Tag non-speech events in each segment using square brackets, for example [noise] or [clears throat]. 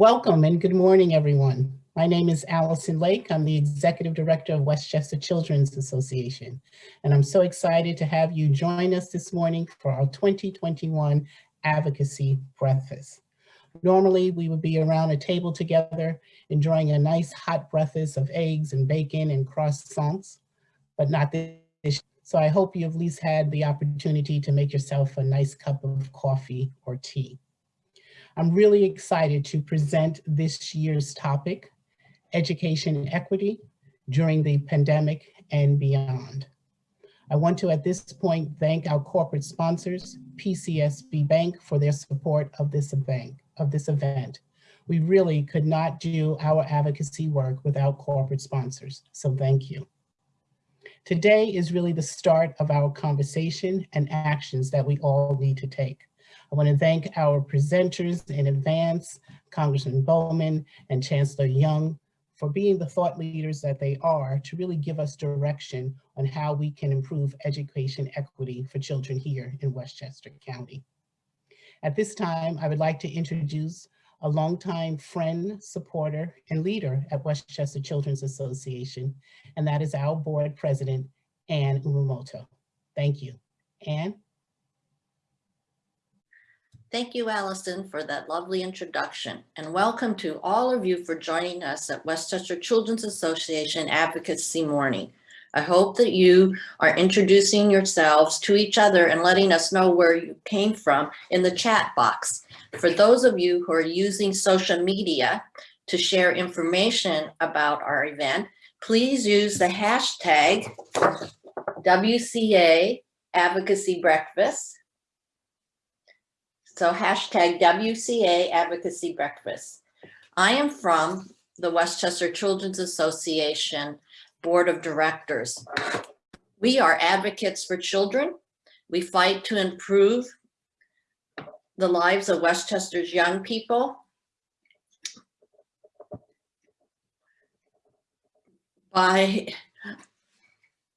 Welcome and good morning, everyone. My name is Allison Lake. I'm the Executive Director of Westchester Children's Association, and I'm so excited to have you join us this morning for our 2021 Advocacy Breakfast. Normally, we would be around a table together, enjoying a nice hot breakfast of eggs and bacon and croissants, but not this. So I hope you have at least had the opportunity to make yourself a nice cup of coffee or tea. I'm really excited to present this year's topic, education and equity during the pandemic and beyond. I want to at this point thank our corporate sponsors, PCSB Bank for their support of this event. Of this event. We really could not do our advocacy work without corporate sponsors, so thank you. Today is really the start of our conversation and actions that we all need to take. I want to thank our presenters in advance, Congressman Bowman and Chancellor Young, for being the thought leaders that they are to really give us direction on how we can improve education equity for children here in Westchester County. At this time, I would like to introduce a longtime friend, supporter, and leader at Westchester Children's Association, and that is our board president, Anne Umamoto. Thank you. Anne? Thank you, Allison, for that lovely introduction. And welcome to all of you for joining us at Westchester Children's Association Advocacy Morning. I hope that you are introducing yourselves to each other and letting us know where you came from in the chat box. For those of you who are using social media to share information about our event, please use the hashtag WCA Advocacy Breakfast so hashtag WCA Advocacy Breakfast. I am from the Westchester Children's Association Board of Directors. We are advocates for children. We fight to improve the lives of Westchester's young people. By,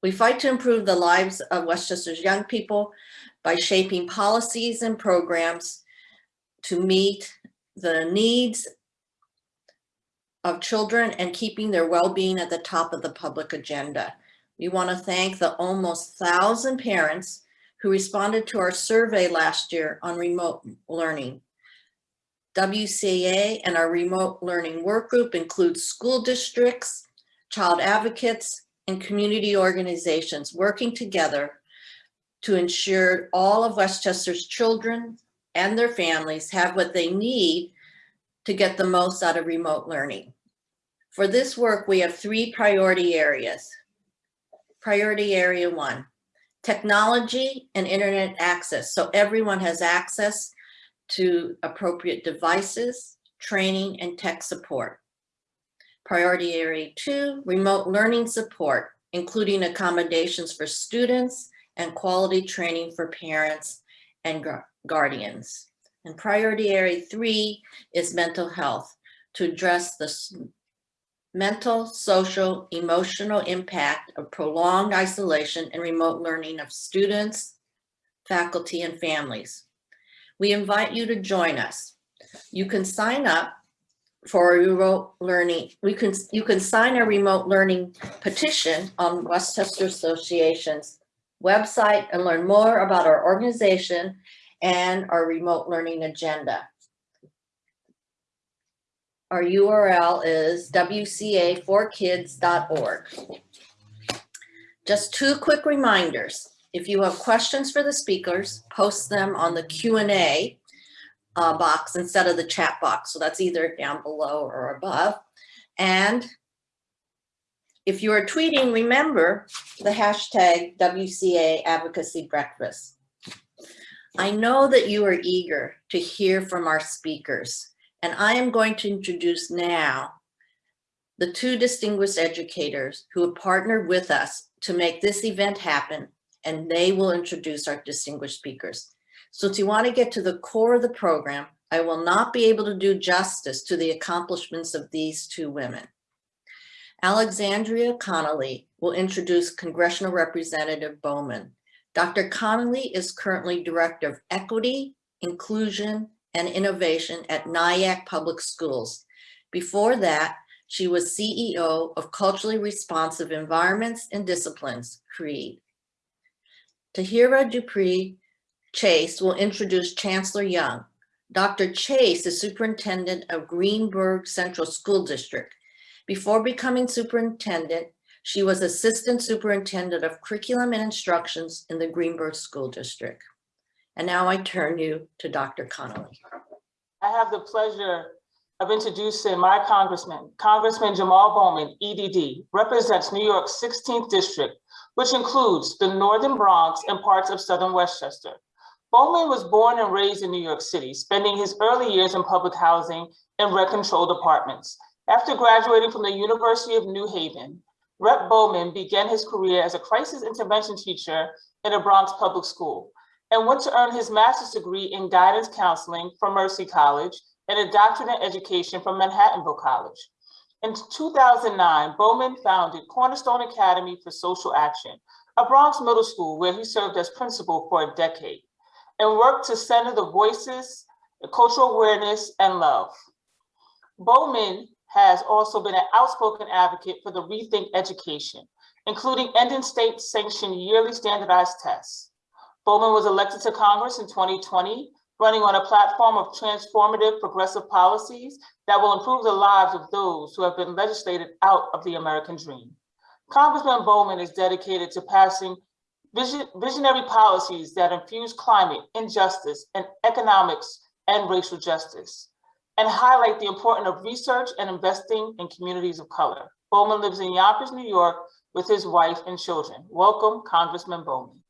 we fight to improve the lives of Westchester's young people by shaping policies and programs to meet the needs of children and keeping their well-being at the top of the public agenda. We want to thank the almost thousand parents who responded to our survey last year on remote learning. WCA and our remote learning work group includes school districts, child advocates, and community organizations working together to ensure all of Westchester's children and their families have what they need to get the most out of remote learning. For this work, we have three priority areas. Priority area one, technology and internet access. So everyone has access to appropriate devices, training, and tech support. Priority area two, remote learning support, including accommodations for students and quality training for parents and guardians. And priority area three is mental health to address the mental, social, emotional impact of prolonged isolation and remote learning of students, faculty, and families. We invite you to join us. You can sign up for a remote learning. We can, you can sign a remote learning petition on Westchester Association's website and learn more about our organization and our remote learning agenda. Our URL is wca4kids.org. Just two quick reminders. If you have questions for the speakers, post them on the Q&A uh, box instead of the chat box. So that's either down below or above. And if you are tweeting, remember the hashtag WCA Advocacy Breakfast. I know that you are eager to hear from our speakers, and I am going to introduce now the two distinguished educators who have partnered with us to make this event happen, and they will introduce our distinguished speakers. So you want to get to the core of the program, I will not be able to do justice to the accomplishments of these two women. Alexandria Connolly will introduce Congressional Representative Bowman. Dr. Connolly is currently Director of Equity, Inclusion, and Innovation at Nyack Public Schools. Before that, she was CEO of Culturally Responsive Environments and Disciplines, CREED. Tahira Dupree Chase will introduce Chancellor Young. Dr. Chase is Superintendent of Greenburgh Central School District. Before becoming superintendent, she was Assistant Superintendent of Curriculum and Instructions in the Greenburgh School District. And now I turn you to Dr. Connolly. I have the pleasure of introducing my congressman, Congressman Jamal Bowman, EDD, represents New York's 16th district, which includes the Northern Bronx and parts of Southern Westchester. Bowman was born and raised in New York City, spending his early years in public housing and rent controlled apartments. After graduating from the University of New Haven, Rep. Bowman began his career as a crisis intervention teacher in a Bronx public school and went to earn his master's degree in guidance counseling from Mercy College and a doctorate in education from Manhattanville College. In 2009, Bowman founded Cornerstone Academy for Social Action, a Bronx middle school where he served as principal for a decade and worked to center the voices, cultural awareness, and love. Bowman has also been an outspoken advocate for the Rethink Education, including ending state-sanctioned yearly standardized tests. Bowman was elected to Congress in 2020, running on a platform of transformative progressive policies that will improve the lives of those who have been legislated out of the American dream. Congressman Bowman is dedicated to passing vision, visionary policies that infuse climate, injustice, and economics and racial justice, and highlight the importance of research and investing in communities of color. Bowman lives in Yonkers, New York with his wife and children. Welcome, Congressman Bowman.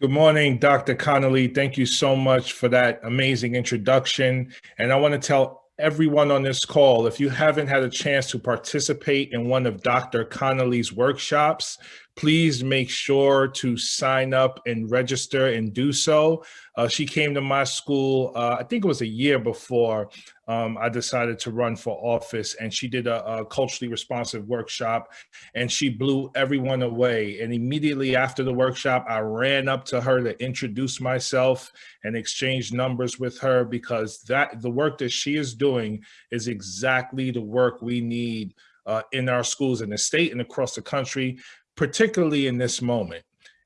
Good morning, Dr. Connolly. Thank you so much for that amazing introduction. And I want to tell everyone on this call, if you haven't had a chance to participate in one of Dr. Connolly's workshops, please make sure to sign up and register and do so. Uh, she came to my school, uh, I think it was a year before um, I decided to run for office and she did a, a, culturally responsive workshop and she blew everyone away. And immediately after the workshop, I ran up to her to introduce myself and exchange numbers with her because that the work that she is doing is exactly the work we need uh, in our schools in the state and across the country particularly in this moment.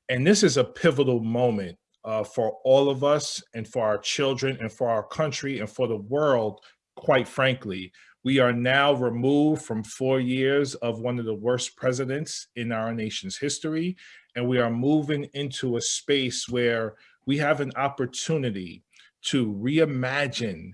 And this is a pivotal moment uh, for all of us and for our children and for our country and for the world, quite frankly. We are now removed from four years of one of the worst presidents in our nation's history. And we are moving into a space where we have an opportunity to reimagine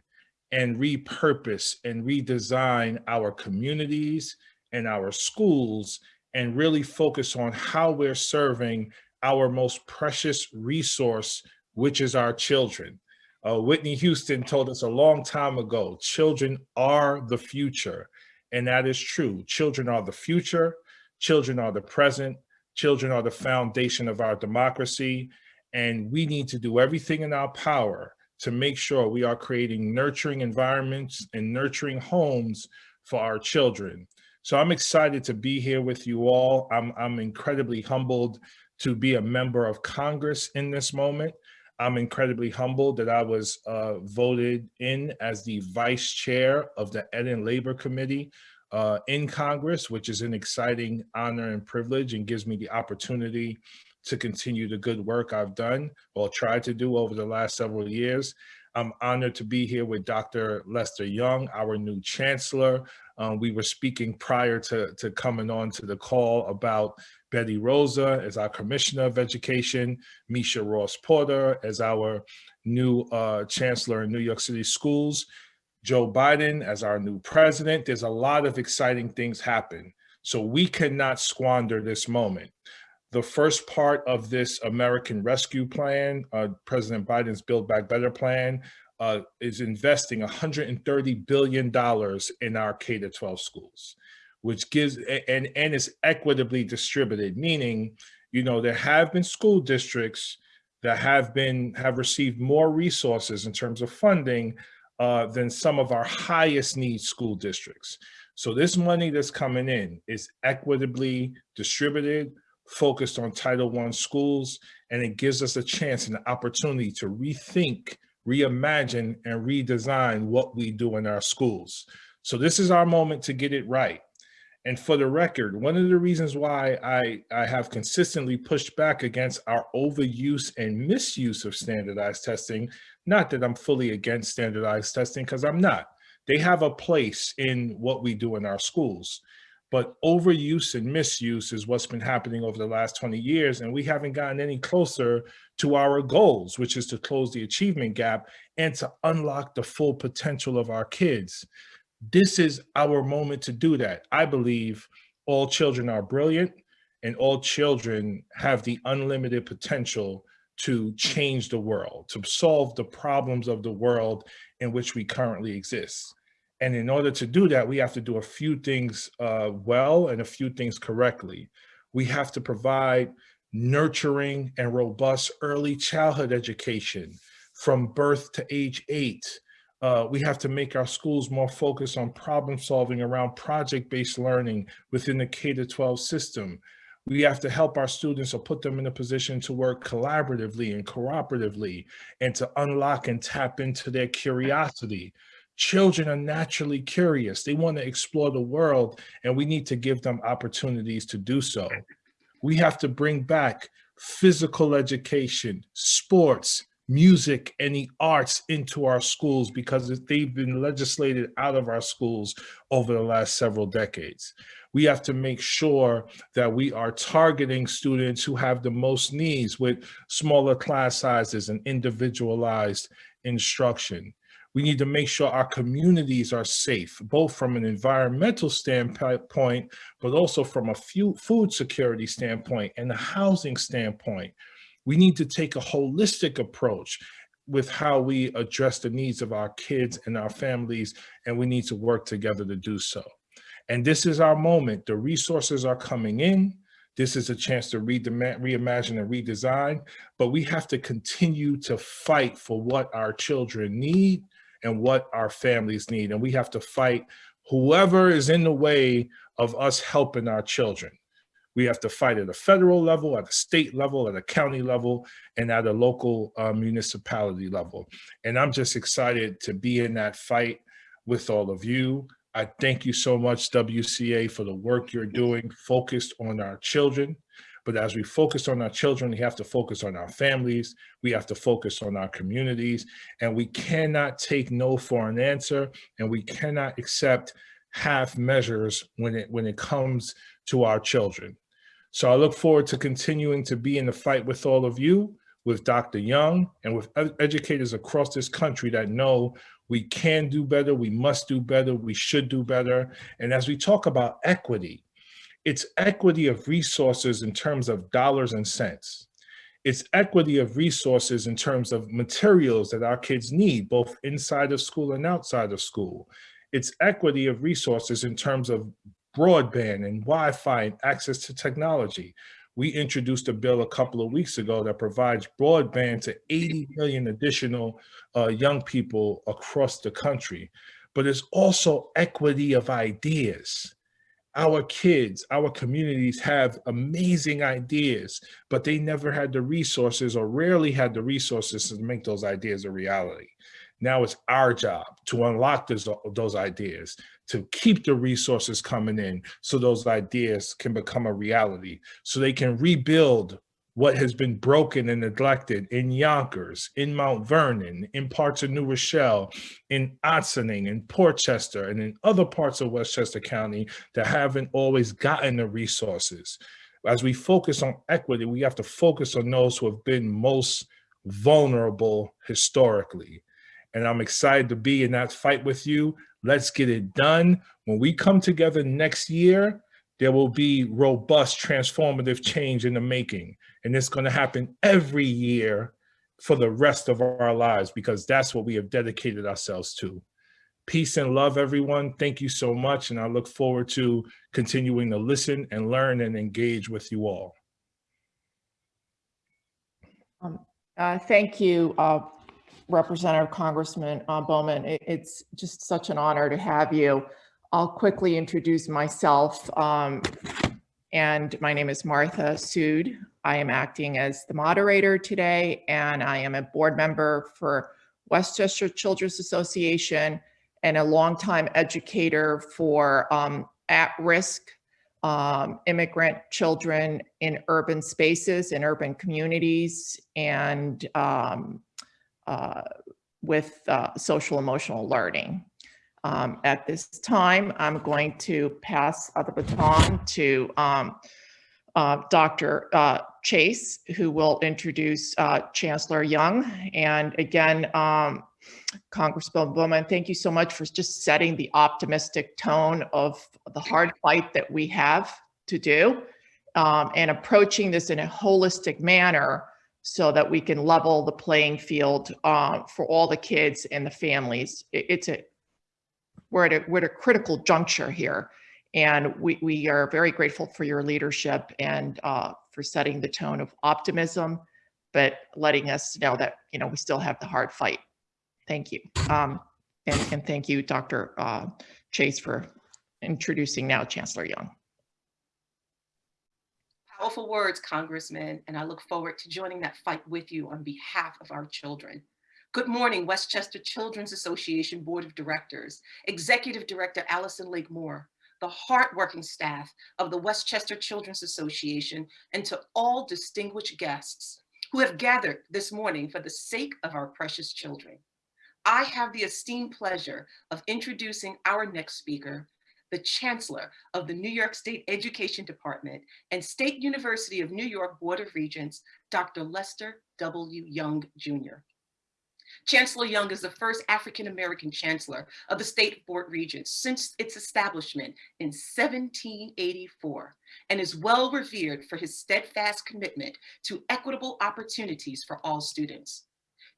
and repurpose and redesign our communities and our schools and really focus on how we're serving our most precious resource, which is our children. Uh, Whitney Houston told us a long time ago, children are the future. And that is true. Children are the future. Children are the present. Children are the foundation of our democracy. And we need to do everything in our power to make sure we are creating nurturing environments and nurturing homes for our children. So I'm excited to be here with you all. I'm, I'm incredibly humbled to be a member of Congress in this moment. I'm incredibly humbled that I was uh, voted in as the vice chair of the Ed and Labor Committee uh, in Congress, which is an exciting honor and privilege and gives me the opportunity to continue the good work I've done or tried to do over the last several years. I'm honored to be here with Dr. Lester Young, our new chancellor. Um, we were speaking prior to, to coming on to the call about Betty Rosa as our Commissioner of Education, Meisha Ross Porter as our new uh, chancellor in New York City schools, Joe Biden as our new president. There's a lot of exciting things happen. So we cannot squander this moment the first part of this American Rescue Plan, uh, President Biden's Build Back Better plan, uh, is investing $130 billion in our K-12 schools, which gives, and, and is equitably distributed, meaning, you know, there have been school districts that have been, have received more resources in terms of funding uh, than some of our highest need school districts. So this money that's coming in is equitably distributed focused on Title I schools, and it gives us a chance and an opportunity to rethink, reimagine, and redesign what we do in our schools. So this is our moment to get it right. And for the record, one of the reasons why I, I have consistently pushed back against our overuse and misuse of standardized testing, not that I'm fully against standardized testing, because I'm not. They have a place in what we do in our schools. But overuse and misuse is what's been happening over the last 20 years, and we haven't gotten any closer to our goals, which is to close the achievement gap and to unlock the full potential of our kids this is our moment to do that. I believe all children are brilliant and all children have the unlimited potential to change the world, to solve the problems of the world in which we currently exist. And in order to do that, we have to do a few things uh, well and a few things correctly. We have to provide nurturing and robust early childhood education from birth to age eight uh, we have to make our schools more focused on problem solving around project-based learning within the K-12 system. We have to help our students or put them in a position to work collaboratively and cooperatively and to unlock and tap into their curiosity. Children are naturally curious. They want to explore the world and we need to give them opportunities to do so. We have to bring back physical education, sports, music and the arts into our schools because they've been legislated out of our schools over the last several decades. We have to make sure that we are targeting students who have the most needs with smaller class sizes and individualized instruction. We need to make sure our communities are safe, both from an environmental standpoint, but also from a food security standpoint and a housing standpoint. We need to take a holistic approach with how we address the needs of our kids and our families, and we need to work together to do so. And this is our moment. The resources are coming in. This is a chance to re reimagine and redesign, but we have to continue to fight for what our children need and what our families need. And we have to fight whoever is in the way of us helping our children. We have to fight at a federal level, at a state level, at a county level, and at a local uh, municipality level. And I'm just excited to be in that fight with all of you. I thank you so much, WCA, for the work you're doing focused on our children. But as we focus on our children, we have to focus on our families. We have to focus on our communities. And we cannot take no for an answer. And we cannot accept half measures when it, when it comes to our children. So I look forward to continuing to be in the fight with all of you, with Dr. Young, and with educators across this country that know we can do better, we must do better, we should do better. And as we talk about equity, it's equity of resources in terms of dollars and cents. It's equity of resources in terms of materials that our kids need, both inside of school and outside of school. It's equity of resources in terms of broadband and Wi-Fi and access to technology. We introduced a bill a couple of weeks ago that provides broadband to 80 million additional uh, young people across the country. But it's also equity of ideas. Our kids, our communities have amazing ideas, but they never had the resources or rarely had the resources to make those ideas a reality. Now it's our job to unlock those, those ideas, to keep the resources coming in so those ideas can become a reality, so they can rebuild what has been broken and neglected in Yonkers, in Mount Vernon, in parts of New Rochelle, in Ossining, in Portchester, and in other parts of Westchester County that haven't always gotten the resources. As we focus on equity, we have to focus on those who have been most vulnerable historically and I'm excited to be in that fight with you. Let's get it done. When we come together next year, there will be robust transformative change in the making. And it's gonna happen every year for the rest of our lives because that's what we have dedicated ourselves to. Peace and love, everyone. Thank you so much. And I look forward to continuing to listen and learn and engage with you all. Um, uh, thank you, uh, Representative Congressman uh, Bowman. It, it's just such an honor to have you. I'll quickly introduce myself. Um, And my name is Martha Sood. I am acting as the moderator today, and I am a board member for Westchester Children's Association and a longtime educator for um, at-risk um, immigrant children in urban spaces, in urban communities, and um, uh, with uh, social emotional learning. Um, at this time, I'm going to pass uh, the baton to um, uh, Dr. uh, Chase, who will introduce uh, Chancellor Young. And again, um, Congressman Bowman, thank you so much for just setting the optimistic tone of the hard fight that we have to do um, and approaching this in a holistic manner so that we can level the playing field uh, for all the kids and the families. It- it's a we're at a we're at a critical juncture here, and we we are very grateful for your leadership and uh, for setting the tone of optimism, but letting us know that you know we still have the hard fight. Thank you, um, and and thank you, Dr. Uh, Chase, for introducing now Chancellor Young. Powerful words, Congressman, and I look forward to joining that fight with you on behalf of our children. Good morning, Westchester Children's Association Board of Directors, Executive Director Allison Lake Moore, the hardworking staff of the Westchester Children's Association, and to all distinguished guests who have gathered this morning for the sake of our precious children. I have the esteemed pleasure of introducing our next speaker, the Chancellor of the New York State Education Department and State University of New York Board of Regents, Dr. Lester W. Young, Jr. Chancellor Young is the first African-American chancellor of the State Board Regents since its establishment in 1784 and is well revered for his steadfast commitment to equitable opportunities for all students.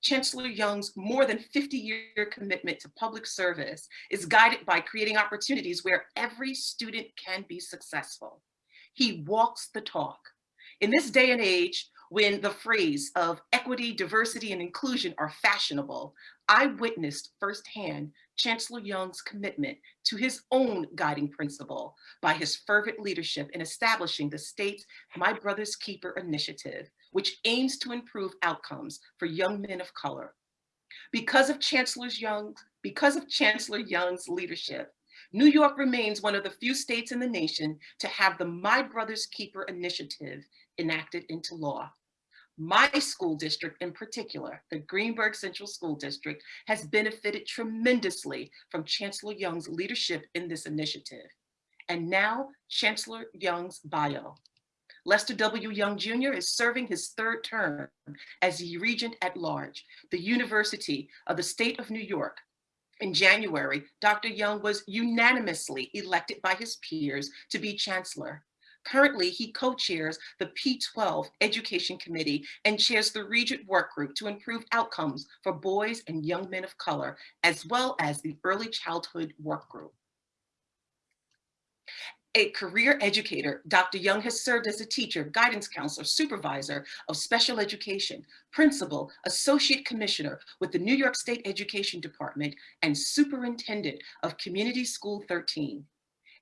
Chancellor Young's more than 50-year commitment to public service is guided by creating opportunities where every student can be successful. He walks the talk. In this day and age, when the phrase of equity, diversity, and inclusion are fashionable, I witnessed firsthand Chancellor Young's commitment to his own guiding principle by his fervent leadership in establishing the state's My Brother's Keeper initiative, which aims to improve outcomes for young men of color. Because of Chancellor Young, because of Chancellor Young's leadership, New York remains one of the few states in the nation to have the My Brother's Keeper initiative enacted into law. My school district in particular, the Greenburgh Central School District, has benefited tremendously from Chancellor Young's leadership in this initiative. And now Chancellor Young's bio. Lester W. Young Jr. is serving his third term as Regent at Large, the University of the State of New York. In January, Dr. Young was unanimously elected by his peers to be Chancellor. Currently, he co-chairs the P12 Education Committee and chairs the Regent Work Group to improve outcomes for boys and young men of color, as well as the Early Childhood Work Group. A career educator, Dr. Young has served as a teacher, guidance counselor, supervisor of special education, principal, associate commissioner with the New York State Education Department, and superintendent of Community School 13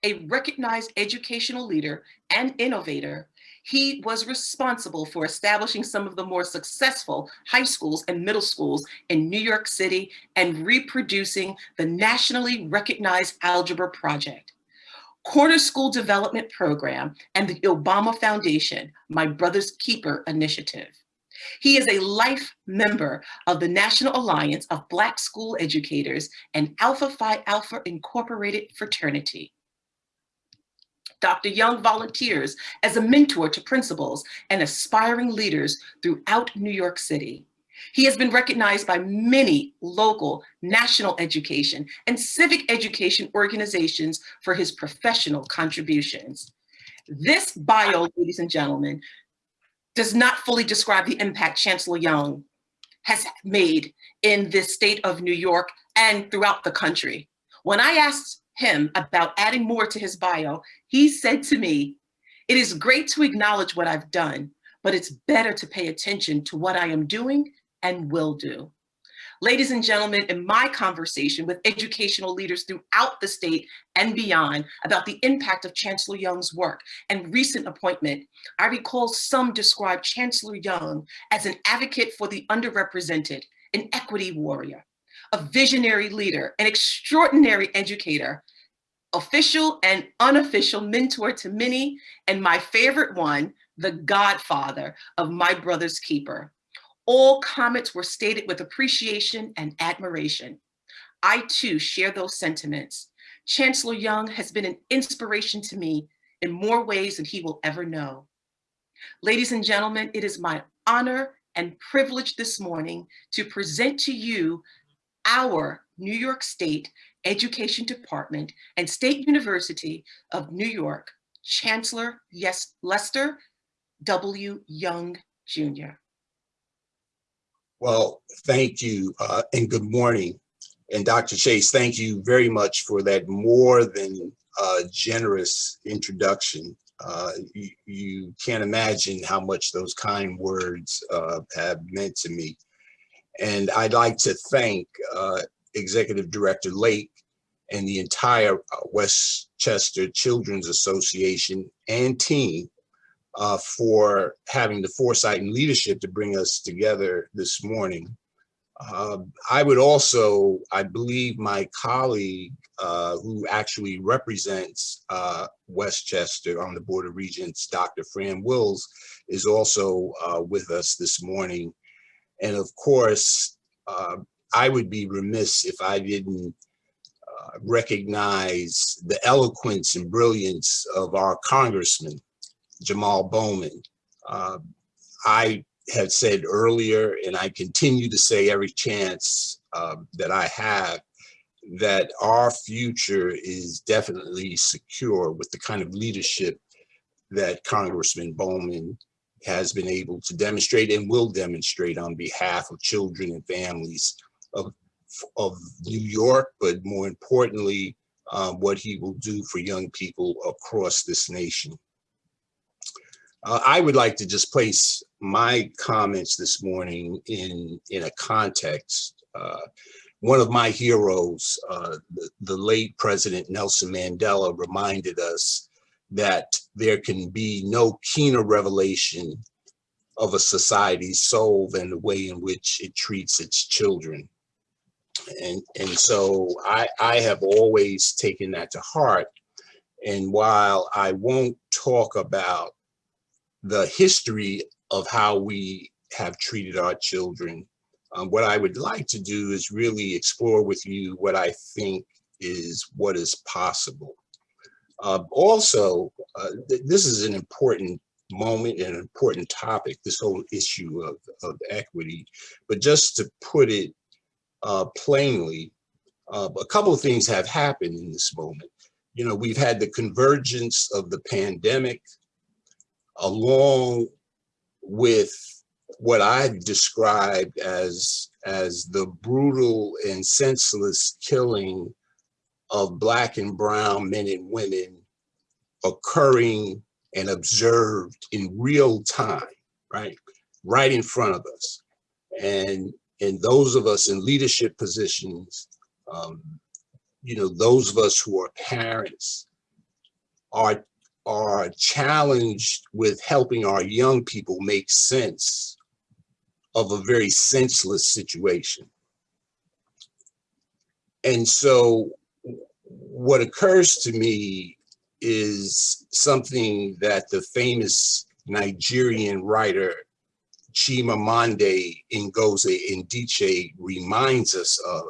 a recognized educational leader and innovator, he was responsible for establishing some of the more successful high schools and middle schools in New York City and reproducing the nationally recognized Algebra Project. Comer School Development Program and the Obama Foundation, My Brother's Keeper Initiative. He is a life member of the National Alliance of Black School Educators and Alpha Phi Alpha Incorporated Fraternity. Dr. Young volunteers as a mentor to principals and aspiring leaders throughout New York City. He has been recognized by many local, national education, and civic education organizations for his professional contributions. This bio, ladies and gentlemen, does not fully describe the impact Chancellor Young has made in this state of New York and throughout the country. When I asked him about adding more to his bio, he said to me, it is great to acknowledge what I've done, but it's better to pay attention to what I am doing and will do. Ladies and gentlemen, in my conversation with educational leaders throughout the state and beyond about the impact of Chancellor Young's work and recent appointment, I recall some describe Chancellor Young as an advocate for the underrepresented, an equity warrior, a visionary leader, an extraordinary educator, official and unofficial mentor to many, and my favorite one, the godfather of my brother's keeper. All comments were stated with appreciation and admiration. I too share those sentiments. Chancellor Young has been an inspiration to me in more ways than he will ever know. Ladies and gentlemen, it is my honor and privilege this morning to present to you our New York State Education Department and State University of New York Chancellor yes, Lester W. Young Jr. Well, thank you uh, and good morning. And Dr. Chase, thank you very much for that more than uh, generous introduction. Uh, you, you, can't imagine how much those kind words uh, have meant to me. And I'd like to thank uh, Executive Director Lake and the entire uh, Westchester Children's Association and team uh, for having the foresight and leadership to bring us together this morning. Uh, I would also, I believe my colleague uh, who actually represents uh, Westchester on the Board of Regents, Dr. Fran Wills, is also uh, with us this morning. And of course, uh, I would be remiss if I didn't recognize the eloquence and brilliance of our congressman, Jamal Bowman. Uh, I had said earlier, and I continue to say every chance uh, that I have, that our future is definitely secure with the kind of leadership that Congressman Bowman has been able to demonstrate and will demonstrate on behalf of children and families of, of New York, but more importantly, um, what he will do for young people across this nation. Uh, I would like to just place my comments this morning in, in a context. Uh, one of my heroes, uh, the, the late President Nelson Mandela reminded us that there can be no keener revelation of a society's soul than the way in which it treats its children. And, and so I, I have always taken that to heart. And while I won't talk about the history of how we have treated our children. Um, what I would like to do is really explore with you what I think is what is possible. Uh, also, uh, th this is an important moment and an important topic, this whole issue of, of equity. But just to put it uh, plainly, uh, a couple of things have happened in this moment. You know, we've had the convergence of the pandemic, along with what I've described as, as the brutal and senseless killing of black and brown men and women occurring and observed in real time, right? Right in front of us. And, and those of us in leadership positions, um, you know, those of us who are parents are are challenged with helping our young people make sense of a very senseless situation. And so what occurs to me is something that the famous Nigerian writer Chimamanda Ngozi Adichie reminds us of.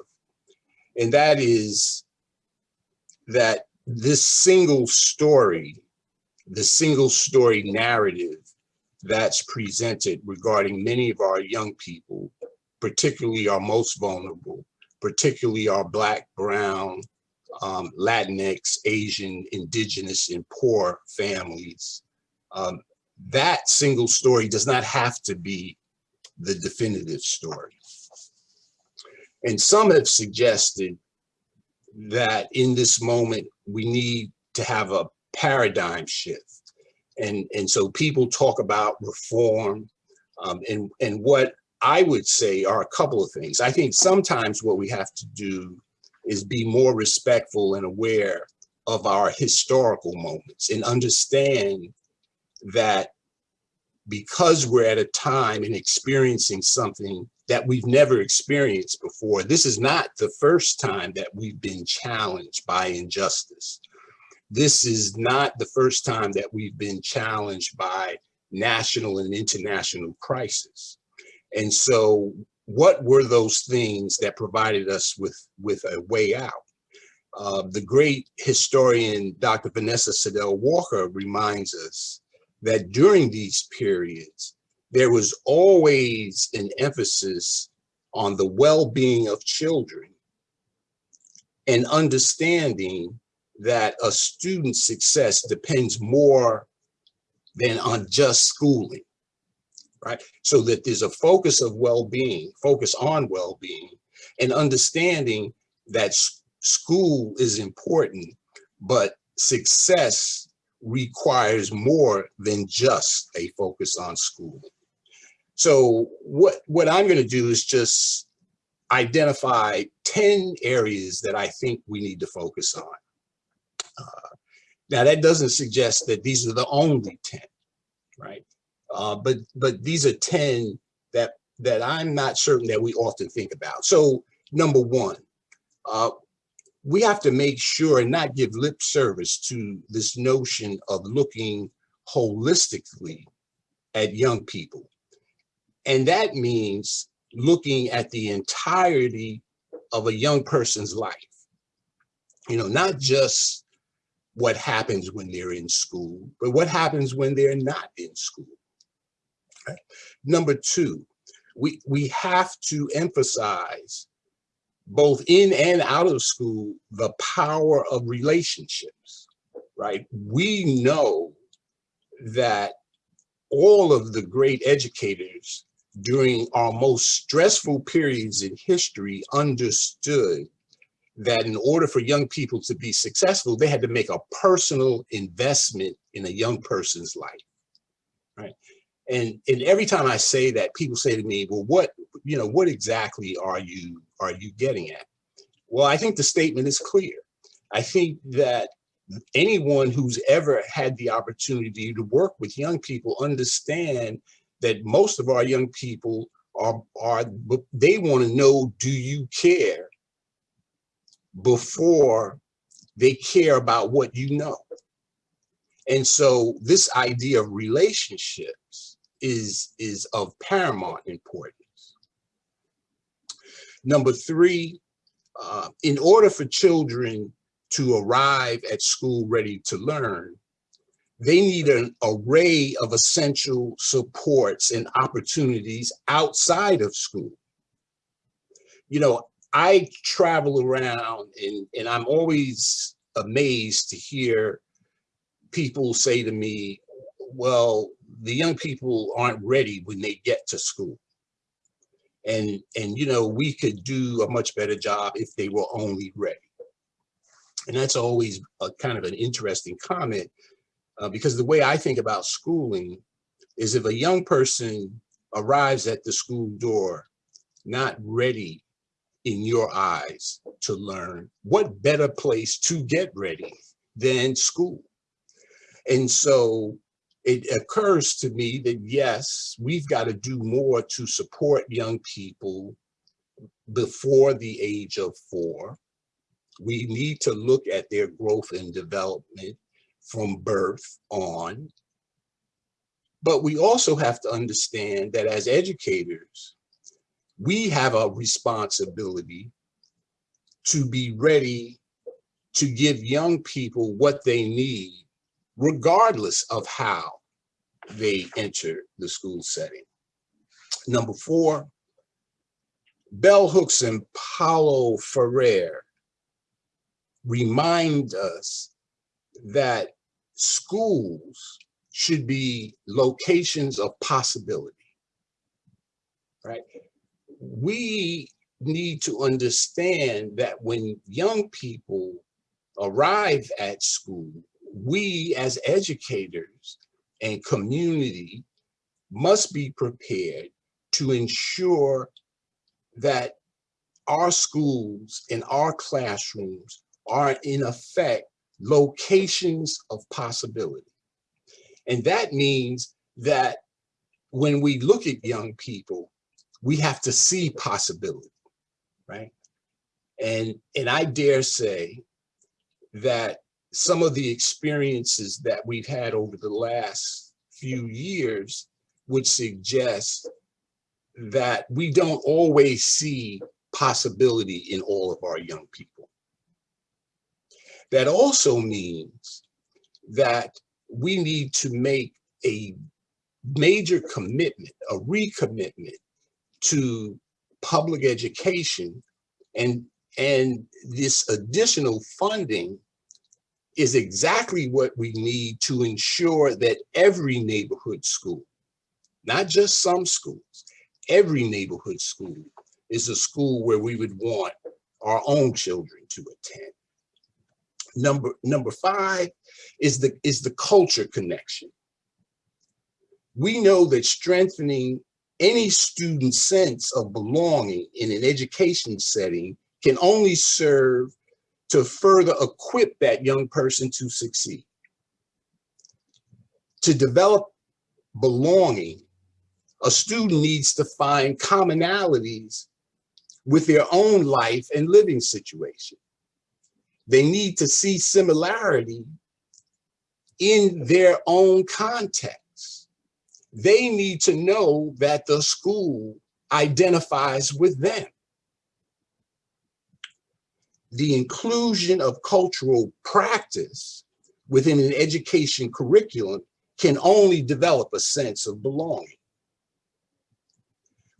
And that is that this single story the single story narrative that's presented regarding many of our young people, particularly our most vulnerable, particularly our Black, Brown, um, Latinx, Asian, Indigenous, and poor families. Um, that single story does not have to be the definitive story. And some have suggested that in this moment, we need to have a paradigm shift. And, and so people talk about reform um, and, and what I would say are a couple of things. I think sometimes what we have to do is be more respectful and aware of our historical moments and understand that because we're at a time and experiencing something that we've never experienced before, this is not the first time that we've been challenged by injustice. This is not the first time that we've been challenged by national and international crisis. And so what were those things that provided us with, with a way out? Uh, the great historian, Dr. Vanessa Siddle Walker reminds us that during these periods, there was always an emphasis on the well-being of children and understanding that a student's success depends more than on just schooling, right? So that there's a focus of well-being, focus on well-being, and understanding that school is important, but success requires more than just a focus on school. So what, what I'm gonna do is just identify 10 areas that I think we need to focus on. Uh, now that doesn't suggest that these are the only 10, right? Uh, but but these are 10 that that I'm not certain that we often think about. So number one, uh, we have to make sure and not give lip service to this notion of looking holistically at young people. And that means looking at the entirety of a young person's life. You know, not just what happens when they're in school, but what happens when they're not in school. Number two, we, we have to emphasize both in and out of school, the power of relationships, right? We know that all of the great educators during our most stressful periods in history understood that in order for young people to be successful, they had to make a personal investment in a young person's life, right? And, and every time I say that, people say to me, well, what, you know, what exactly are you, are you getting at? Well, I think the statement is clear. I think that anyone who's ever had the opportunity to work with young people understand that most of our young people are, are they want to know, do you care before they care about what you know. And so this idea of relationships is, is of paramount importance. Number three, uh, in order for children to arrive at school ready to learn, they need an array of essential supports and opportunities outside of school. You know, I travel around and, and I'm always amazed to hear people say to me, well, the young people aren't ready when they get to school. And, and you know, we could do a much better job if they were only ready. And that's always a kind of an interesting comment uh, because the way I think about schooling is if a young person arrives at the school door not ready in your eyes to learn, what better place to get ready than school? And so it occurs to me that yes, we've got to do more to support young people before the age of four. We need to look at their growth and development from birth on. But we also have to understand that as educators, we have a responsibility to be ready to give young people what they need, regardless of how they enter the school setting. Number four, Bell Hooks and Paulo Freire remind us that schools should be locations of possibility, right? we need to understand that when young people arrive at school, we as educators and community must be prepared to ensure that our schools and our classrooms are in effect locations of possibility. And that means that when we look at young people, we have to see possibility, right? And, and I dare say that some of the experiences that we've had over the last few years would suggest that we don't always see possibility in all of our young people. That also means that we need to make a major commitment, a recommitment to public education and, and this additional funding is exactly what we need to ensure that every neighborhood school, not just some schools, every neighborhood school is a school where we would want our own children to attend. Number, number five is the, is the culture connection. We know that strengthening any student's sense of belonging in an education setting can only serve to further equip that young person to succeed. To develop belonging, a student needs to find commonalities with their own life and living situation. They need to see similarity in their own context. They need to know that the school identifies with them. The inclusion of cultural practice within an education curriculum can only develop a sense of belonging.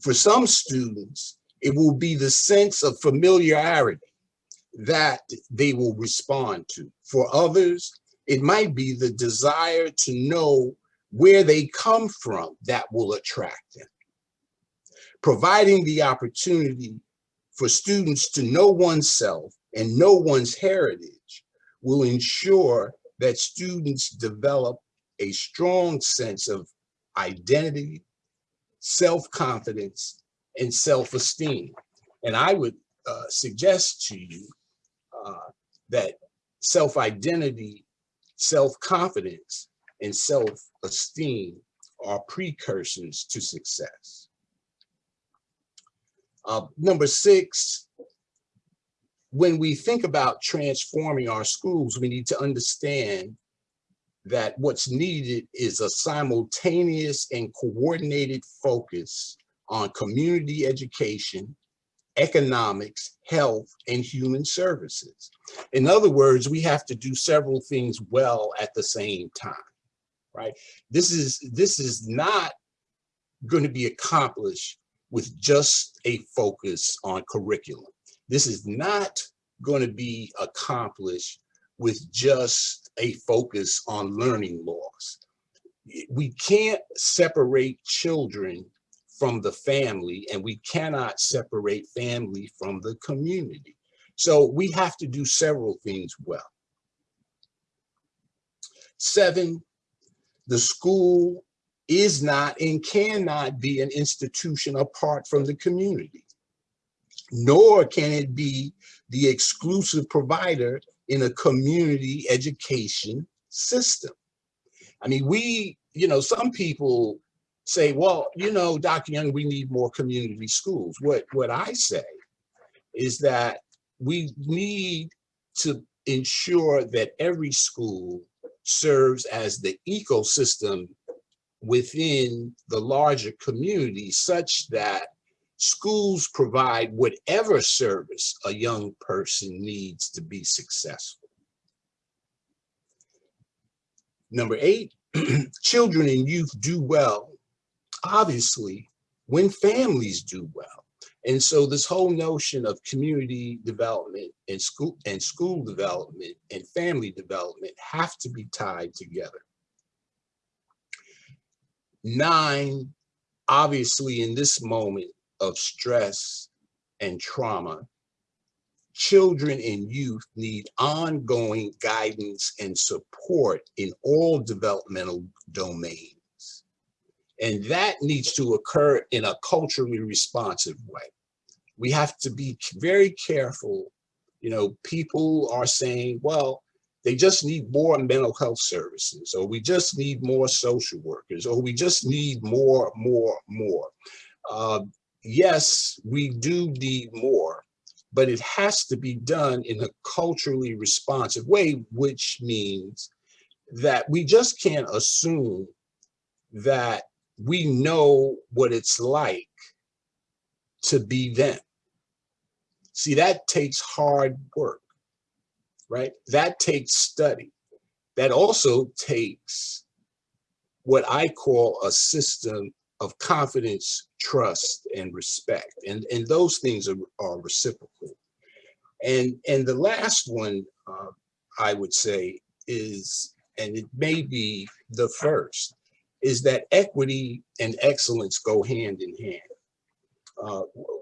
For some students, it will be the sense of familiarity that they will respond to. For others, it might be the desire to know where they come from that will attract them. Providing the opportunity for students to know oneself and know one's heritage will ensure that students develop a strong sense of identity, self-confidence, and self-esteem. And I would uh, suggest to you uh, that self-identity, self-confidence, and self-esteem are precursors to success. Uh, number six, when we think about transforming our schools, we need to understand that what's needed is a simultaneous and coordinated focus on community education, economics, health, and human services. In other words, we have to do several things well at the same time, right? This is, this is not going to be accomplished with just a focus on curriculum. This is not going to be accomplished with just a focus on learning loss. We can't separate children from the family and we cannot separate family from the community. So we have to do several things well. Seven, the school is not and cannot be an institution apart from the community, nor can it be the exclusive provider in a community education system. I mean, we, you know, some people say, well, you know, Dr. Young, we need more community schools. What, what I say is that we need to ensure that every school serves as the ecosystem within the larger community such that schools provide whatever service a young person needs to be successful. Number eight, [clears throat] children and youth do well obviously when families do well. And so this whole notion of community development and school and school development and family development have to be tied together. Nine, obviously in this moment of stress and trauma, children and youth need ongoing guidance and support in all developmental domains And that needs to occur in a culturally responsive way. We have to be very careful. You know, people are saying, well, they just need more mental health services, or we just need more social workers, or we just need more, more, more. Uh, yes, we do need more, but it has to be done in a culturally responsive way, which means that we just can't assume that we know what it's like to be them. See, that takes hard work, right? That takes study. That also takes what I call a system of confidence, trust, and respect. And, and those things are, are reciprocal. And, and the last one uh, I would say is, and it may be the first, is that equity and excellence go hand in hand. Uh,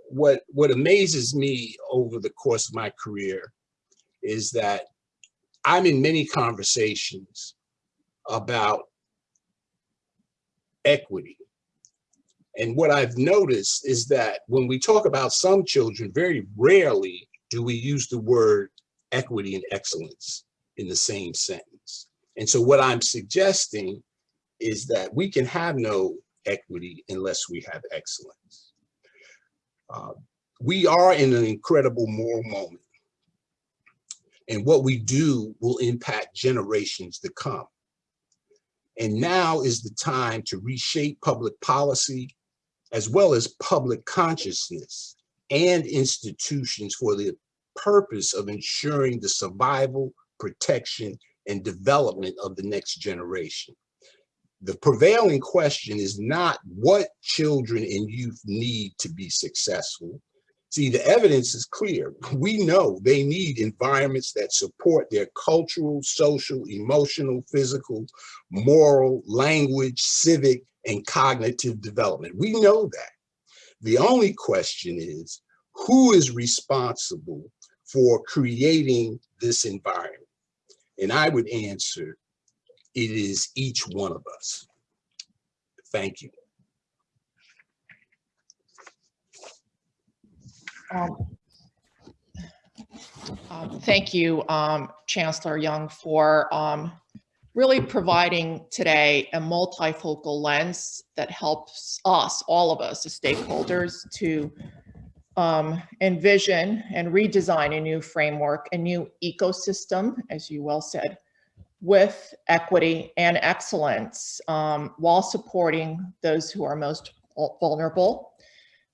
what, what amazes me over the course of my career is that I'm in many conversations about equity. And what I've noticed is that when we talk about some children, very rarely do we use the word equity and excellence in the same sentence. And so what I'm suggesting is that we can have no equity unless we have excellence. Uh, we are in an incredible moral moment. And what we do will impact generations to come. And now is the time to reshape public policy as well as public consciousness and institutions for the purpose of ensuring the survival, protection, and development of the next generation. The prevailing question is not what children and youth need to be successful. See, the evidence is clear. [laughs] We know they need environments that support their cultural, social, emotional, physical, moral, language, civic, and cognitive development. We know that. The only question is, who is responsible for creating this environment? And I would answer, it is each one of us. Thank you. Um, um, Thank you, um, Chancellor Young, for um, really providing today a multifocal lens that helps us, all of us, as stakeholders, to um, envision and redesign a new framework, a new ecosystem, as you well said, with equity and excellence um, while supporting those who are most vulnerable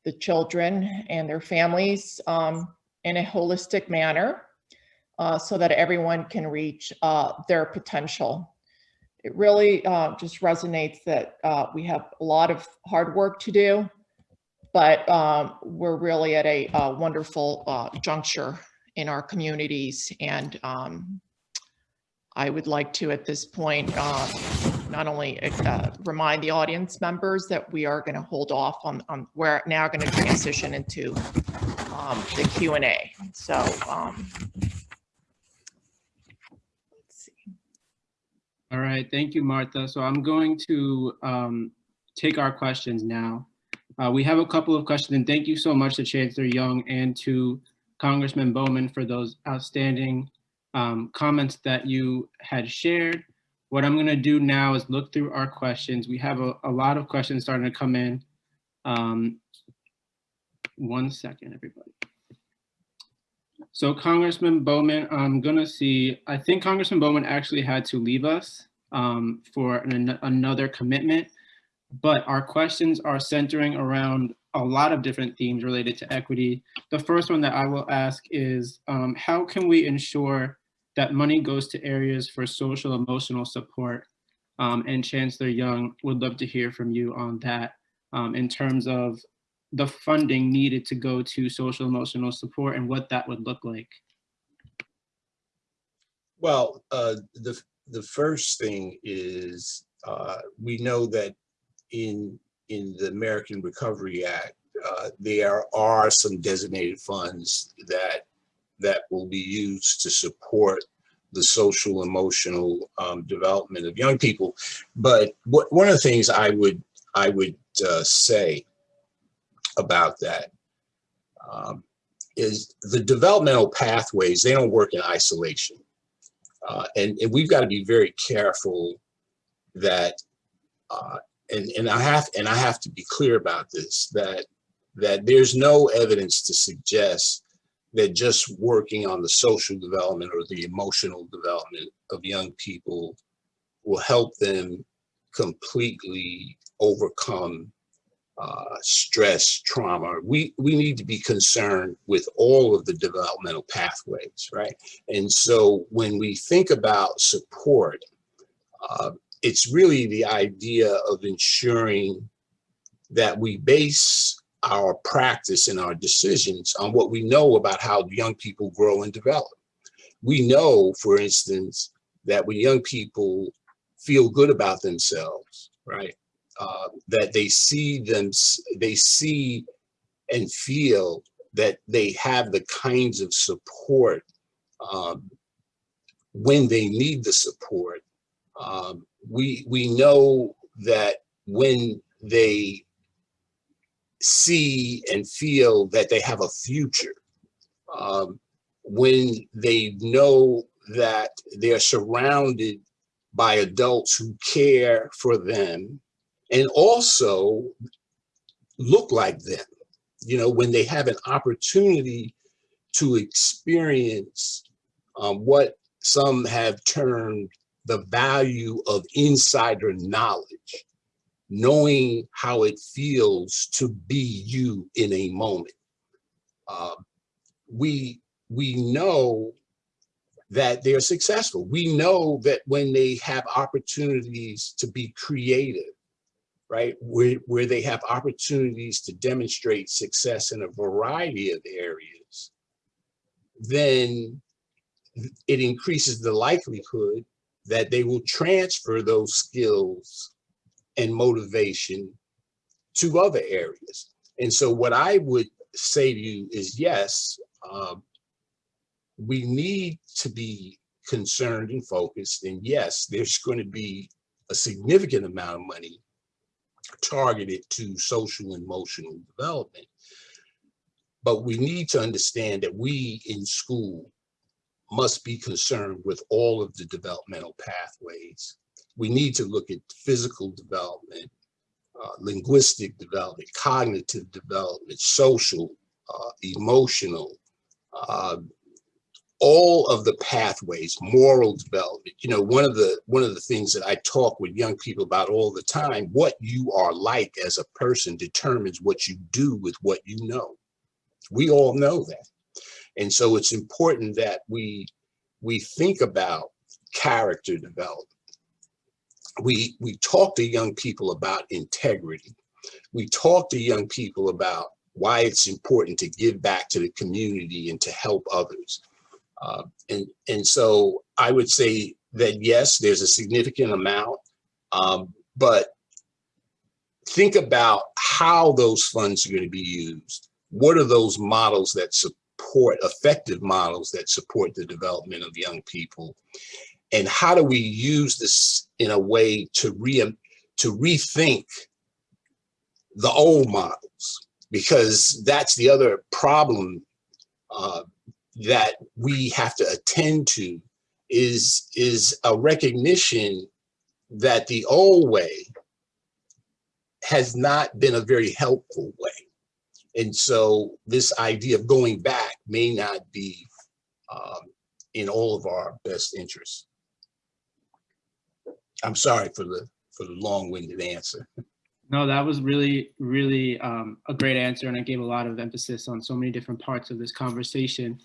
the children and their families um, in a holistic manner uh, so that everyone can reach uh, their potential. It really uh, just resonates that uh, we have a lot of hard work to do, but um, we're really at a, a wonderful uh, juncture in our communities. And um, I would like to, at this point, uh, not only uh, remind the audience members that we are going to hold off on, on we're now going to transition into um, the Q and A. So um, let's see. All right, thank you, Martha. So I'm going to um, take our questions now. Uh, we have a couple of questions, and thank you so much to Chancellor Young and to Congressman Bowman for those outstanding um, comments that you had shared. What I'm gonna do now is look through our questions. We have a, a lot of questions starting to come in. Um, one second, everybody. So Congressman Bowman, I'm gonna see, I think Congressman Bowman actually had to leave us um, for an, another commitment, but our questions are centering around a lot of different themes related to equity. The first one that I will ask is, um, how can we ensure that money goes to areas for social emotional support. Um, and Chancellor Young would love to hear from you on that um, in terms of the funding needed to go to social emotional support and what that would look like. Well, uh, the, the first thing is uh, we know that in, in the American Recovery Act, uh, there are some designated funds that that will be used to support the social emotional um, development of young people. But what, one of the things I would I would uh, say about that um, is the developmental pathways, they don't work in isolation. Uh, and, and we've got to be very careful that, uh, and, and I have, and I have to be clear about this, that, that there's no evidence to suggest that just working on the social development or the emotional development of young people will help them completely overcome uh, stress, trauma. We, we need to be concerned with all of the developmental pathways, right? And so when we think about support, uh, it's really the idea of ensuring that we base our practice and our decisions on what we know about how young people grow and develop. We know, for instance, that when young people feel good about themselves, right? Uh, that they see them, they see and feel that they have the kinds of support um, when they need the support. Um, we, we know that when they see and feel that they have a future, um, when they know that they're surrounded by adults who care for them and also look like them. You know, when they have an opportunity to experience um, what some have termed the value of insider knowledge, knowing how it feels to be you in a moment. Uh, we, we know that they're successful. We know that when they have opportunities to be creative, right, where, where they have opportunities to demonstrate success in a variety of areas, then it increases the likelihood that they will transfer those skills and motivation to other areas. And so what I would say to you is yes, um, we need to be concerned and focused. And yes, there's going to be a significant amount of money targeted to social and emotional development. But we need to understand that we in school must be concerned with all of the developmental pathways. We need to look at physical development, uh, linguistic development, cognitive development, social, uh, emotional, uh, all of the pathways, moral development. You know, one of the one of the things that I talk with young people about all the time, what you are like as a person determines what you do with what you know. We all know that. And so it's important that we we think about character development. We we talk to young people about integrity. We talk to young people about why it's important to give back to the community and to help others. Uh, and, and so I would say that yes, there's a significant amount, um, but think about how those funds are going to be used. What are those models that support, effective models that support the development of young people? And how do we use this in a way to, re, to rethink the old models? Because that's the other problem uh, that we have to attend to is, is a recognition that the old way has not been a very helpful way. And so this idea of going back may not be um, in all of our best interests. I'm sorry for the for the long-winded answer. [laughs] No, that was really, really um, a great answer, and I gave a lot of emphasis on so many different parts of this conversation.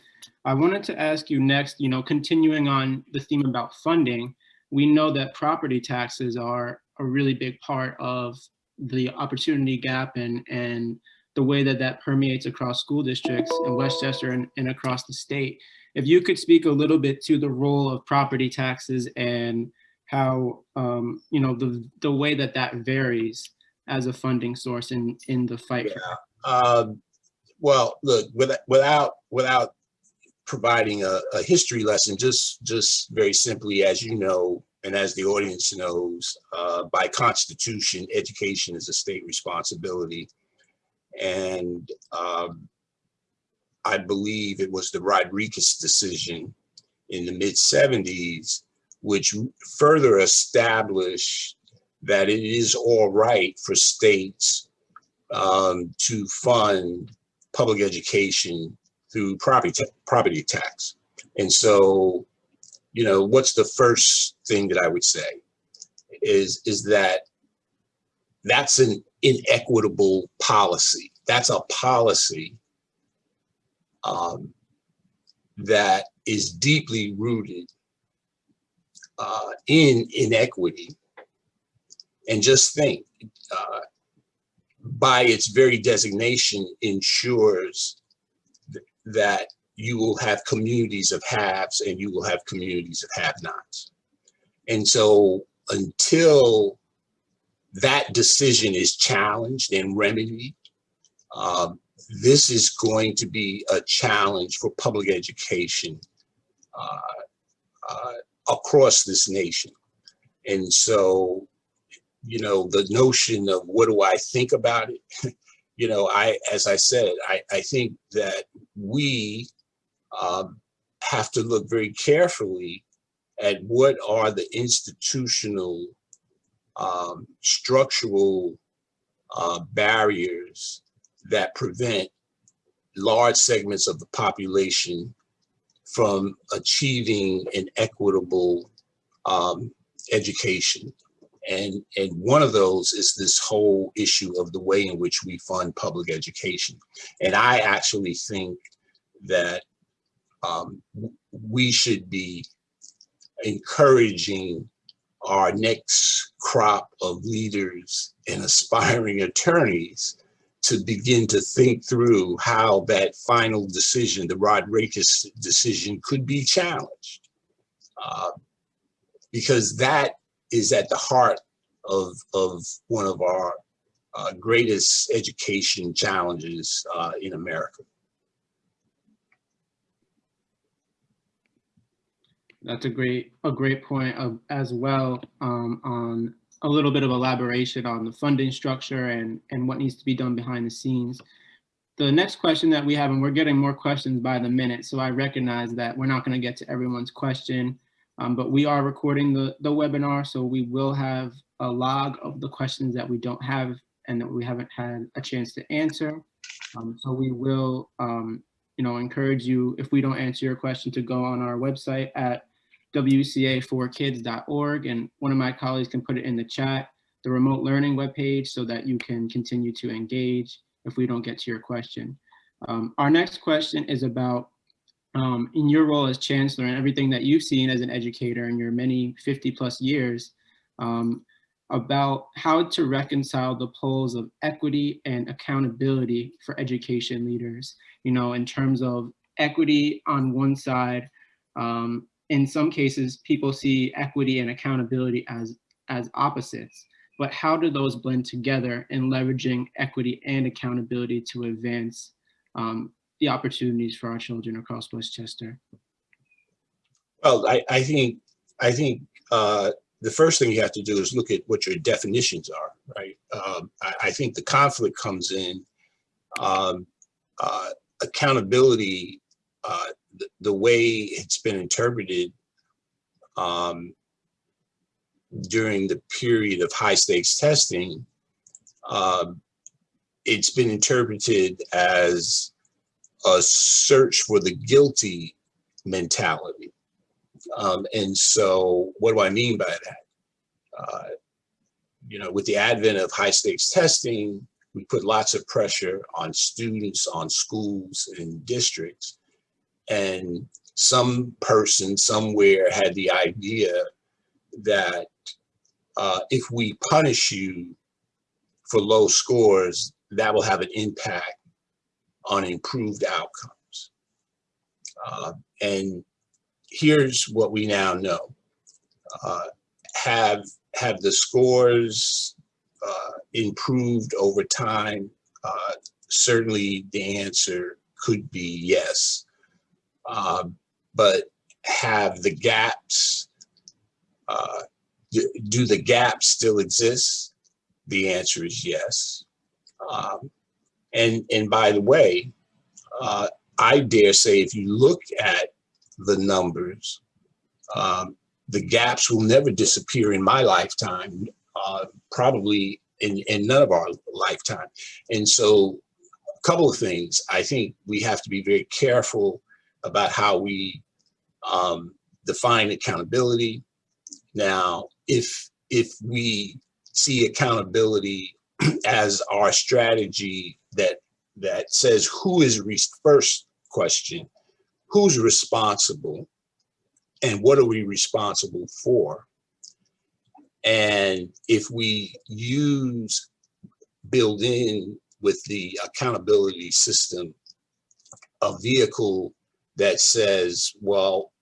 I wanted to ask you next, you know, continuing on the theme about funding, we know that property taxes are a really big part of the opportunity gap and, and the way that that permeates across school districts in Westchester and, and across the state. If you could speak a little bit to the role of property taxes and how, um, you know, the, the way that that varies as a funding source in, in the fight. Yeah. Um, well, look, without, without, without providing a, a history lesson, just, just very simply, as you know, and as the audience knows, uh, by constitution, education is a state responsibility. And um, I believe it was the Rodriguez decision in the mid 70s, which further established that it is all right for states um, to fund public education through property, ta- property tax. And so, you know, what's the first thing that I would say is, is that that's an inequitable policy. That's a policy um, that is deeply rooted uh, in inequity. And just think, uh, by its very designation, ensures th- that you will have communities of haves and you will have communities of have-nots. And so until that decision is challenged and remedied, um, this is going to be a challenge for public education uh, uh, across this nation. And so, you know, the notion of what do I think about it? [laughs] you know, I, as I said, I, I think that we um, have to look very carefully at what are the institutional, um, structural uh, barriers that prevent large segments of the population from achieving an equitable um, education. And, and one of those is this whole issue of the way in which we fund public education. And I actually think that um, we should be encouraging our next crop of leaders and aspiring attorneys to begin to think through how that final decision, the Rodriguez decision, could be challenged. Uh, because that is at the heart of, of one of our uh, greatest education challenges uh, in America. That's a great a great point of, as well um, on a little bit of elaboration on the funding structure and and what needs to be done behind the scenes. The next question that we have, and we're getting more questions by the minute, so I recognize that we're not going to get to everyone's question, um, but we are recording the the webinar, so we will have a log of the questions that we don't have and that we haven't had a chance to answer. Um, so we will, um, you know, encourage you if we don't answer your question to go on our website at wca4kids.org and one of my colleagues can put it in the chat, the remote learning webpage so that you can continue to engage if we don't get to your question. Um, our next question is about um, in your role as chancellor and everything that you've seen as an educator in your many 50 plus years, um, about how to reconcile the poles of equity and accountability for education leaders, you know, in terms of equity on one side, um, in some cases, people see equity and accountability as, as opposites, but how do those blend together in leveraging equity and accountability to advance um, the opportunities for our children across Westchester? Well, I, I think, I think uh, the first thing you have to do is look at what your definitions are, right? Um, I, I think the conflict comes in um, uh, accountability, uh, the, the way it's been interpreted um, during the period of high stakes testing, um, it's been interpreted as a search for the guilty mentality. Um, and so what do I mean by that? Uh, you know, with the advent of high stakes testing, we put lots of pressure on students, on schools and districts. And some person somewhere had the idea that uh, if we punish you for low scores, that will have an impact on improved outcomes. Uh, and here's what we now know. Uh, have, have the scores uh, improved over time? Uh, certainly the answer could be yes. Uh, but have the gaps Uh, do, do the gaps still exist? The answer is yes. Um, and, and by the way, uh, I dare say if you look at the numbers, um, the gaps will never disappear in my lifetime, uh, probably in, in none of our lifetime. And so a couple of things, I think we have to be very careful about how we um, define accountability. Now, if, if we see accountability [clears throat] as our strategy that, that says who is first question, who's responsible and what are we responsible for? And if we use, build in with the accountability system, a vehicle that says, well,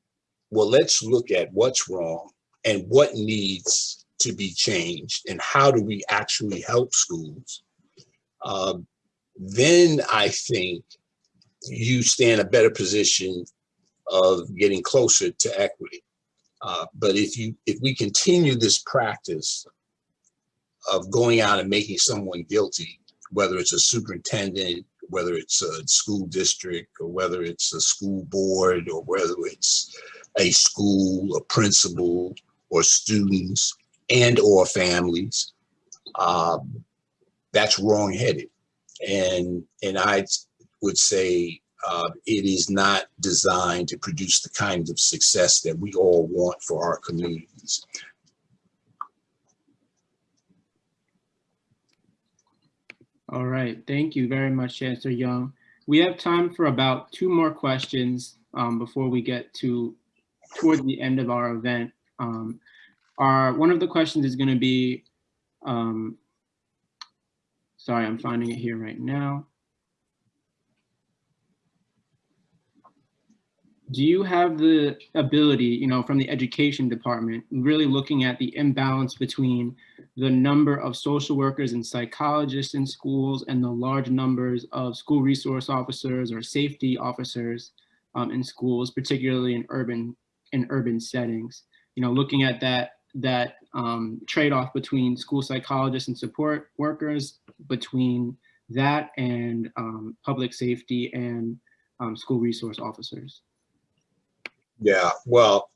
well, let's look at what's wrong and what needs to be changed and how do we actually help schools, um, then I think you stand a better position of getting closer to equity. Uh, but if you if we continue this practice of going out and making someone guilty, whether it's a superintendent, whether it's a school district, or whether it's a school board, or whether it's a school, a principal, or students, and or families, um, that's wrong-headed. And and I would say uh, it is not designed to produce the kind of success that we all want for our communities. All right, thank you very much, Chancellor Young. We have time for about two more questions um, before we get to toward the end of our event. Um, our one of the questions is going to be, um, sorry, I'm finding it here right now. do you have the ability, you know, from the education department, really looking at the imbalance between the number of social workers and psychologists in schools and the large numbers of school resource officers or safety officers um, in schools, particularly in urban in urban settings? You know, looking at that that um, trade-off between school psychologists and support workers, between that and um, public safety and um, school resource officers. Yeah, well,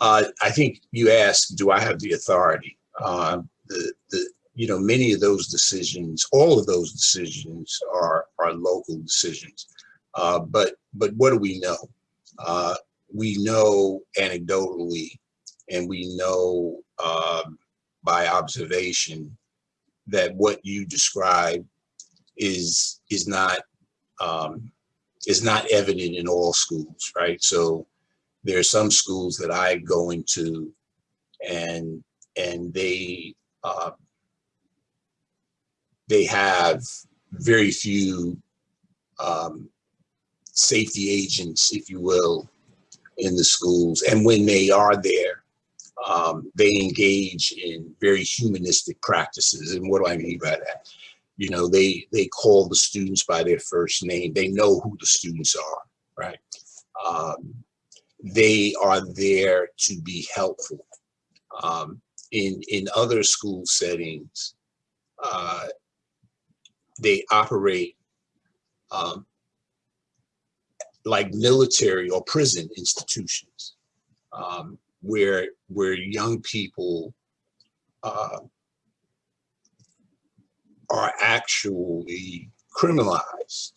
uh, I think you asked, do I have the authority? Uh, the, the, you know, many of those decisions, all of those decisions are, are local decisions. Uh, but, but what do we know? Uh, we know anecdotally, and we know um, by observation that what you describe is, is not, um, is not evident in all schools, right? So there are some schools that I go into and and they uh, they have very few um, safety agents, if you will, in the schools. And when they are there, um, they engage in very humanistic practices. And what do I mean by that? You know, they they call the students by their first name. They know who the students are, right? Um, they are there to be helpful. Um, in, in other school settings, uh, they operate um, like military or prison institutions um, where, where young people uh, are actually criminalized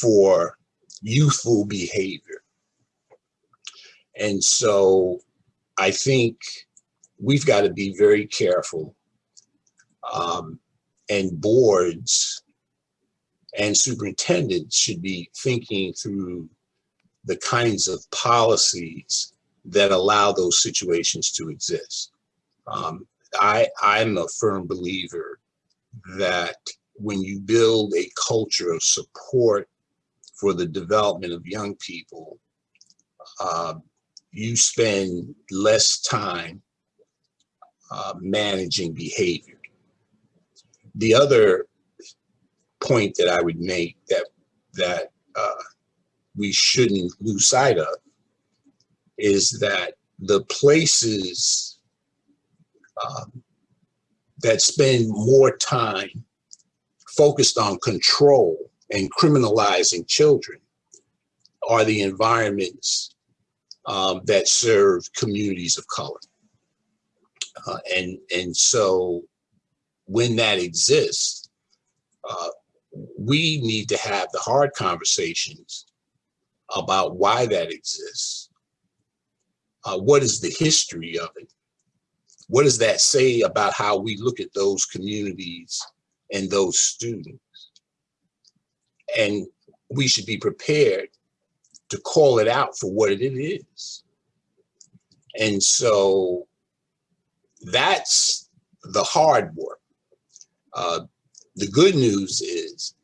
for youthful behavior. And so I think we've got to be very careful um, and boards and superintendents should be thinking through the kinds of policies that allow those situations to exist. Um, I, I'm a firm believer that when you build a culture of support for the development of young people, uh, you spend less time uh, managing behavior. The other point that I would make that that uh, we shouldn't lose sight of is that the places um, that spend more time focused on control and criminalizing children are the environments um, that serve communities of color. Uh, and, and so when that exists, uh, we need to have the hard conversations about why that exists. Uh, what is the history of it? What does that say about how we look at those communities and those students? And we should be prepared to call it out for what it is. And so that's the hard work. Uh, the good news is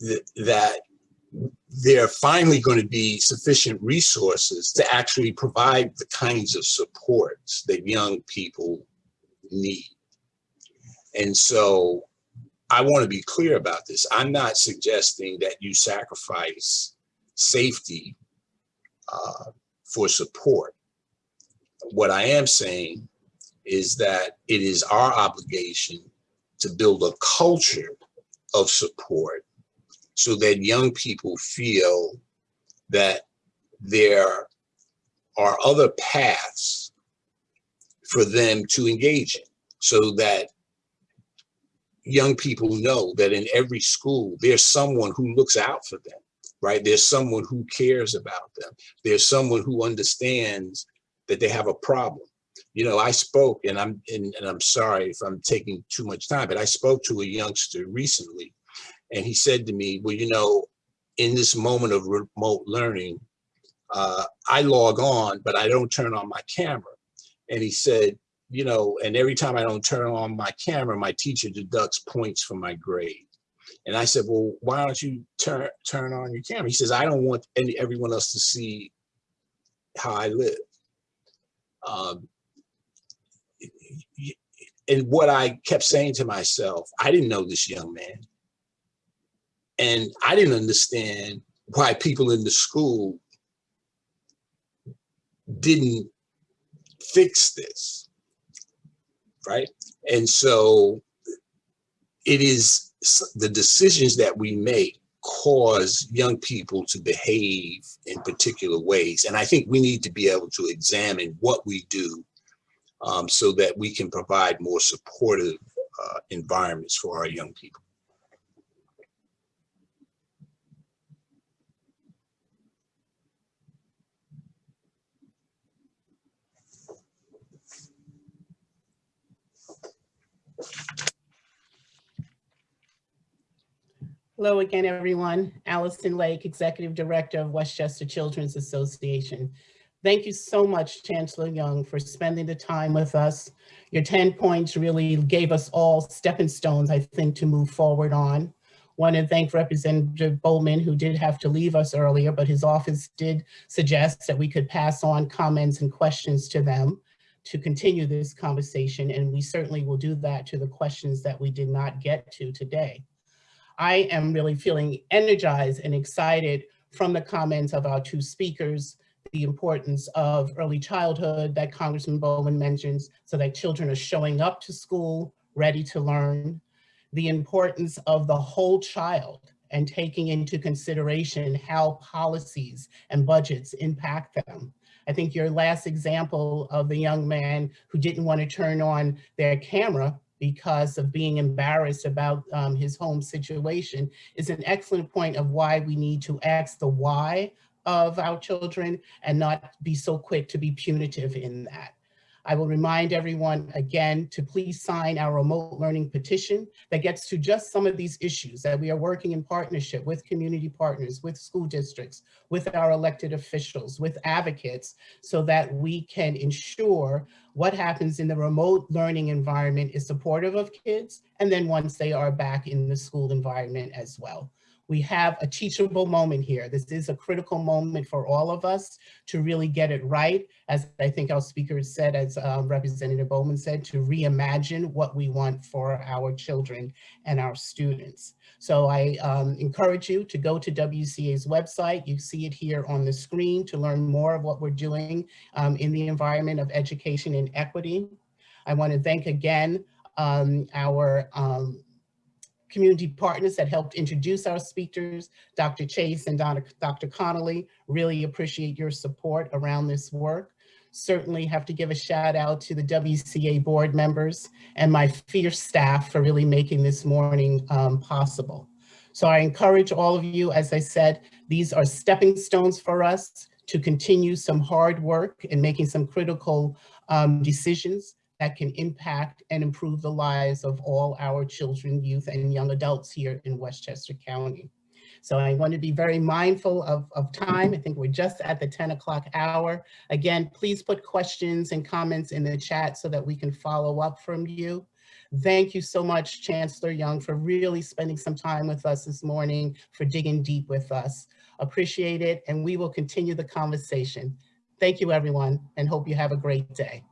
that, that there are finally going to be sufficient resources to actually provide the kinds of supports that young people need. And so I want to be clear about this. I'm not suggesting that you sacrifice safety uh, for support. What I am saying is that it is our obligation to build a culture of support so that young people feel that there are other paths for them to engage in so that young people know that in every school, there's someone who looks out for them, right? There's someone who cares about them. There's someone who understands that they have a problem. You know, I spoke and I'm, and, and I'm sorry if I'm taking too much time, but I spoke to a youngster recently and he said to me, well, you know, in this moment of remote learning, uh, I log on, but I don't turn on my camera. And he said, you know, and every time I don't turn on my camera, my teacher deducts points from my grade. And I said, well, why don't you turn turn on your camera? He says, I don't want any everyone else to see how I live. Um, and what I kept saying to myself, I didn't know this young man. And I didn't understand why people in the school didn't fix this, right? And so it is the decisions that we make cause young people to behave in particular ways. And I think we need to be able to examine what we do um, so that we can provide more supportive uh, environments for our young people. Hello again, everyone. Allison Lake, Executive Director of Westchester Children's Association. Thank you so much, Chancellor Young, for spending the time with us. Your 10 points really gave us all stepping stones, I think, to move forward on. Want to thank Representative Bowman, who did have to leave us earlier, but his office did suggest that we could pass on comments and questions to them to continue this conversation, and we certainly will do that to the questions that we did not get to today. I am really feeling energized and excited from the comments of our two speakers, the importance of early childhood that Congressman Bowman mentions so that children are showing up to school ready to learn, the importance of the whole child and taking into consideration how policies and budgets impact them. I think your last example of the young man who didn't want to turn on their camera because of being embarrassed about um, his home situation is an excellent point of why we need to ask the why of our children and not be so quick to be punitive in that. I will remind everyone again to please sign our remote learning petition that gets to just some of these issues that we are working in partnership with community partners, with school districts, with our elected officials, with advocates, so that we can ensure what happens in the remote learning environment is supportive of kids, and then once they are back in the school environment as well. We have a teachable moment here. This is a critical moment for all of us to really get it right. As I think our speaker said, as um, Representative Bowman said, to reimagine what we want for our children and our students. So I um, encourage you to go to WCA's website. You see it here on the screen to learn more of what we're doing um, in the environment of education and equity. I want to thank again um, our um, community partners that helped introduce our speakers, Dr. Chase and Dr. Connolly. Really appreciate your support around this work. Certainly have to give a shout out to the WCA board members and my fierce staff for really making this morning um, possible. So I encourage all of you, as I said, these are stepping stones for us to continue some hard work and making some critical um, decisions that can impact and improve the lives of all our children, youth, and young adults here in Westchester County. So I want to be very mindful of, of time. I think we're just at the 10 o'clock hour. Again, please put questions and comments in the chat so that we can follow up from you. Thank you so much, Chancellor Young, for really spending some time with us this morning, for digging deep with us. Appreciate it, and we will continue the conversation. Thank you, everyone, and hope you have a great day.